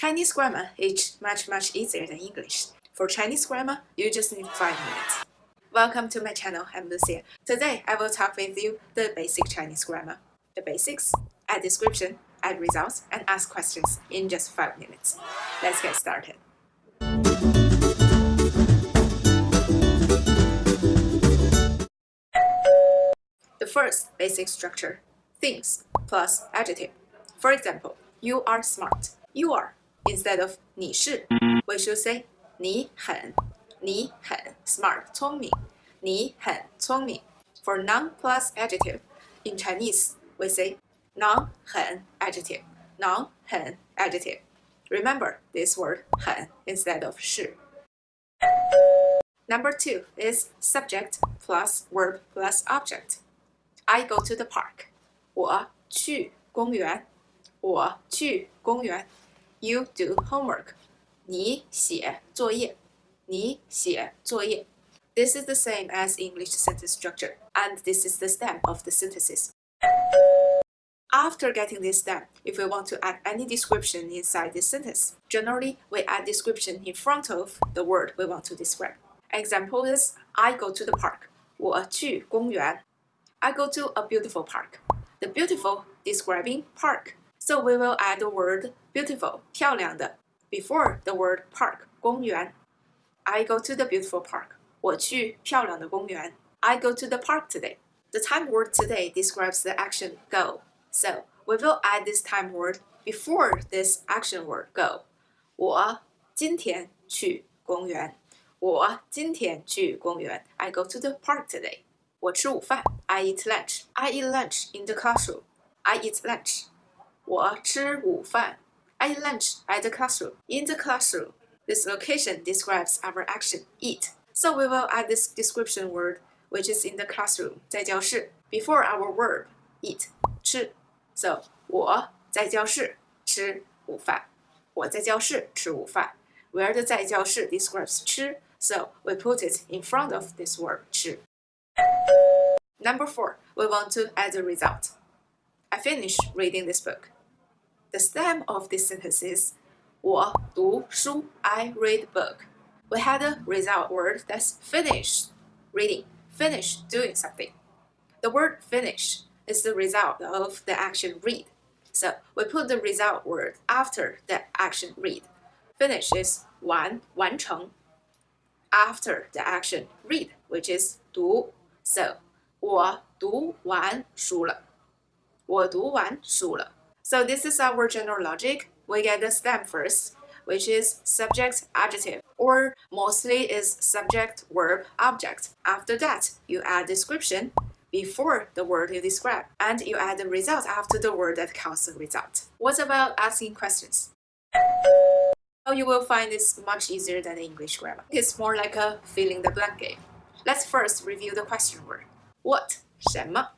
Chinese grammar is much much easier than English. For Chinese grammar, you just need 5 minutes. Welcome to my channel, I'm Lucia. Today, I will talk with you the basic Chinese grammar. The basics, add description, add results, and ask questions in just 5 minutes. Let's get started. The first basic structure, things plus adjective. For example, you are smart. You are instead of 你是, we should say 你很,你很 smart 聪明,你很聪明. For noun plus adjective, in Chinese we say 囊很 adjective, 囊很 adjective. Remember this word 很 instead of 是. Number two is subject plus verb plus object. I go to the park. 我去公园。我去公园。 You do homework. 你写作业。你写作业。This is the same as English sentence structure, and this is the stem of the synthesis. After getting this stem, if we want to add any description inside this sentence, generally we add description in front of the word we want to describe. Example is I go to the park. 我去公园。I go to a beautiful park. The beautiful describing park. So we will add the word beautiful, 漂亮的 before the word park, 公园. I go to the beautiful park. 我去漂亮的公园. I go to the park today. The time word today describes the action go. So we will add this time word before this action word go. 我今天去公园。我今天去公园。I go to the park today. 我吃午饭。I eat lunch. I eat lunch in the classroom. I eat lunch. 我吃午饭。I eat lunch at the classroom. In the classroom. This location describes our action, eat. So we will add this description word, which is in the classroom, 在教室, before our verb, eat, 吃. So 我在教室吃午饭。我在教室吃午饭。Where the 在教室 describes 吃, so we put it in front of this word 吃. Number four, we want to add a result. I finished reading this book. The stem of this sentence is 我读书 I read book. We had a result word that's finish reading, finish doing something. The word finish is the result of the action read. So we put the result word after the action read. Finish is 完完成 after the action read, which is 读. So 我读完书了。我读完书了。 so this is our general logic. We get the stem first, which is subject adjective, or mostly is subject verb object. After that, you add description before the word you describe, and you add the result after the word that counts the result. What about asking questions? Oh, you will find this much easier than English grammar. It's more like a filling the blank game. Let's first review the question word. What? 什么?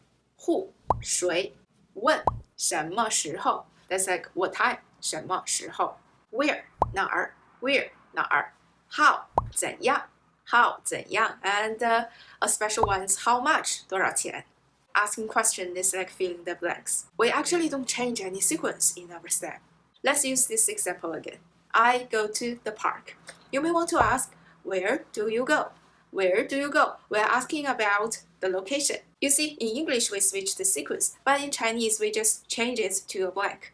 Who? 谁? When? 什么时候？That's like what time？什么时候？Where 哪儿？Where 哪儿？How 怎样？How 怎样？And、uh, a special one is how much 多少钱？Asking question is like filling the blanks. We actually don't change any sequence in our step. Let's use this example again. I go to the park. You may want to ask, where do you go? Where do you go? We're asking about the location. You see, in English we switch the sequence, but in Chinese we just change it to a blank.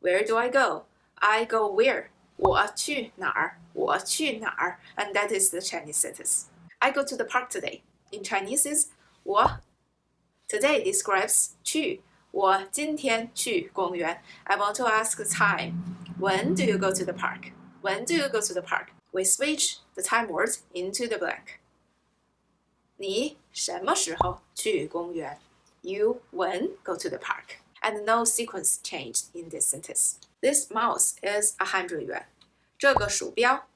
Where do I go? I go where? 我去哪儿?我去哪儿? And that is the Chinese sentence. I go to the park today. In Chinese is 我 Today describes 去。我今天去公园. I want to ask the time. When do you go to the park? When do you go to the park? we switch the time words into the blank. 你什么时候去公园? You when go to the park. And no sequence changed in this sentence. This mouse is a hundred yuan. 这个鼠标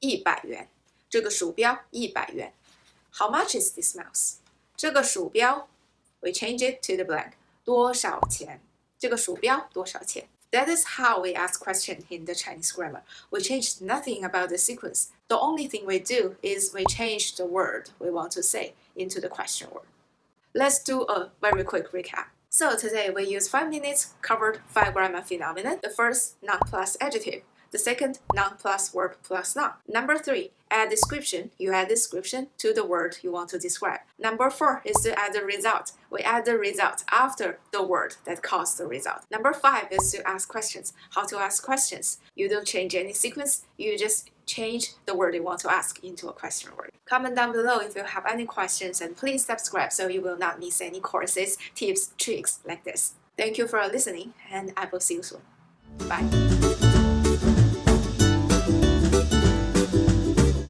一百元。这个鼠标一百元。How much is this mouse? 这个鼠标 we change it to the blank. 多少钱？这个鼠标多少钱 ？that is how we ask questions in the Chinese grammar. We change nothing about the sequence. The only thing we do is we change the word we want to say into the question word. Let's do a very quick recap. So today we use 5 minutes, covered 5 grammar phenomena. The first, noun plus adjective. The second, noun plus verb plus noun. Number 3, add description. You add description to the word you want to describe. Number 4 is to add the result. We add the result after the word that caused the result. Number 5 is to ask questions. How to ask questions. You don't change any sequence, you just change the word you want to ask into a question word. Comment down below if you have any questions and please subscribe so you will not miss any courses, tips, tricks like this. Thank you for listening and I will see you soon. Bye.